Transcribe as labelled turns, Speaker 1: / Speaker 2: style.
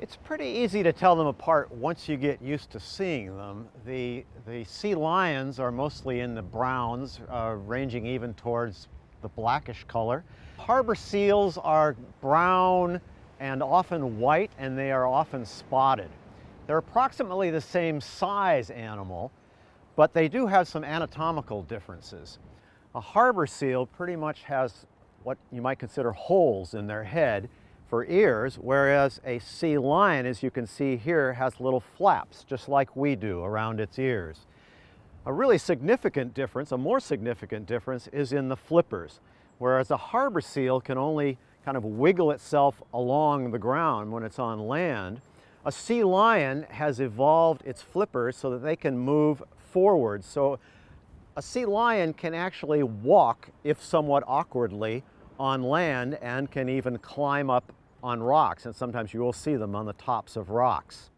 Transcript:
Speaker 1: It's pretty easy to tell them apart once you get used to seeing them. The, the sea lions are mostly in the browns, uh, ranging even towards the blackish color. Harbor seals are brown and often white, and they are often spotted. They're approximately the same size animal, but they do have some anatomical differences. A harbor seal pretty much has what you might consider holes in their head, for ears, whereas a sea lion, as you can see here, has little flaps, just like we do around its ears. A really significant difference, a more significant difference, is in the flippers. Whereas a harbor seal can only kind of wiggle itself along the ground when it's on land, a sea lion has evolved its flippers so that they can move forward. So a sea lion can actually walk, if somewhat awkwardly, on land and can even climb up on rocks, and sometimes you will see them on the tops of rocks.